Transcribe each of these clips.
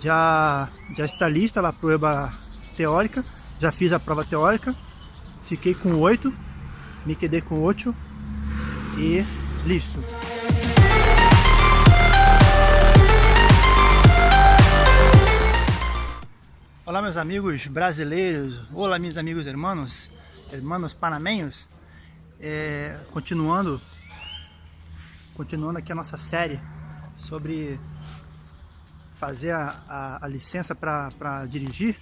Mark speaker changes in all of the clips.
Speaker 1: já, já está lista a prova teórica, já fiz a prova teórica, fiquei com 8, me quedei com 8 e listo. Olá meus amigos brasileiros, olá meus amigos irmãos, irmãos panamenhos, é, continuando, continuando aqui a nossa série sobre fazer a, a, a licença para dirigir,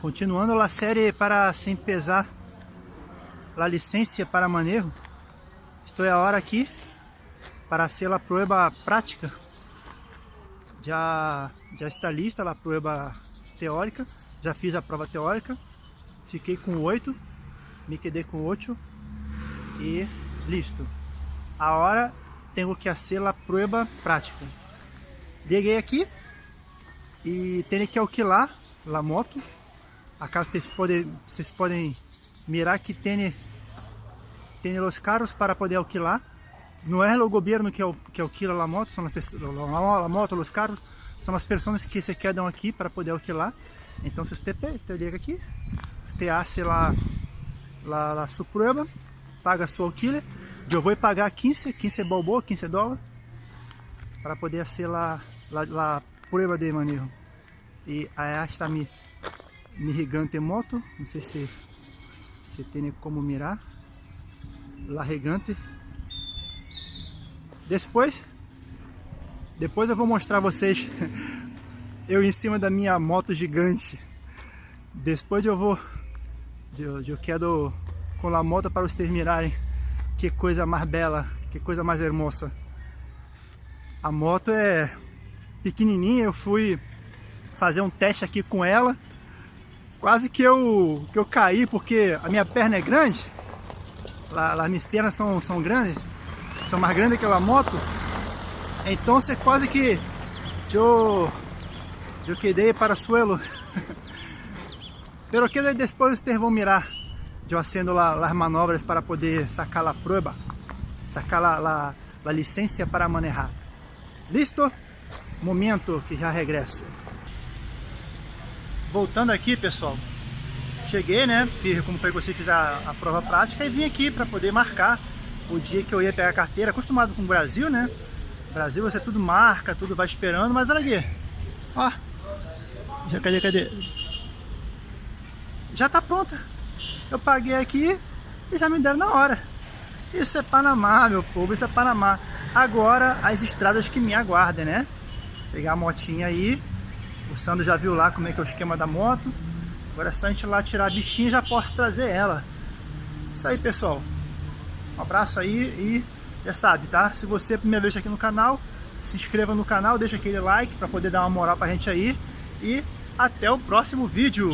Speaker 1: continuando a série para sem pesar a licença para manejo, estou agora aqui para ser a prova prática, já, já está lista a prova teórica, já fiz a prova teórica, fiquei com 8, me quedei com 8 e listo. Agora tenho que fazer a prova prática. Liguei aqui e tenho que alquilar a moto. Acá vocês podem, vocês podem mirar que tem, tem os carros para poder alquilar. Não é o governo que, que alquila a moto, são as, a moto, os carros são as pessoas que se quedam aqui para poder alquilar. Então, se você liga aqui, você hace lá, lá, lá sua prueba, paga sua alquiler. Eu vou pagar 15, 15 balboa, 15 dólares, para poder ser lá, lá, lá prueba de manejo. Aí está mi, mi gigante moto, não sei se se tem como mirar, lá gigante. Depois depois eu vou mostrar vocês eu em cima da minha moto gigante. Depois eu vou... Eu, eu quero com a moto para vocês mirarem que coisa mais bela, que coisa mais hermosa. A moto é pequenininha, eu fui fazer um teste aqui com ela. Quase que eu, que eu caí porque a minha perna é grande. Lá, lá minhas pernas são, são grandes, são mais grandes que a moto. Então você quase que eu, eu quedei para o suelo. Pero que depois vocês vão mirar eu haciendo lá as manobras para poder sacar a prova, sacar a, licença para manejar. Listo? Momento que já regresso. Voltando aqui, pessoal. Cheguei, né? Fiz como foi que você fiz a, a prova prática e vim aqui para poder marcar o dia que eu ia pegar a carteira. Acostumado com o Brasil, né? Brasil você tudo marca, tudo vai esperando, mas olha aqui. Ó. Já cadê, cadê? Já tá pronta. Eu paguei aqui e já me deram na hora. Isso é Panamá, meu povo, isso é Panamá. Agora as estradas que me aguardem, né? Pegar a motinha aí. O Sandro já viu lá como é que é o esquema da moto. Agora é só a gente ir lá tirar a bichinha e já posso trazer ela. Isso aí, pessoal. Um abraço aí e já sabe, tá? Se você é a primeira vez aqui no canal, se inscreva no canal, deixa aquele like para poder dar uma moral pra gente aí. E até o próximo vídeo.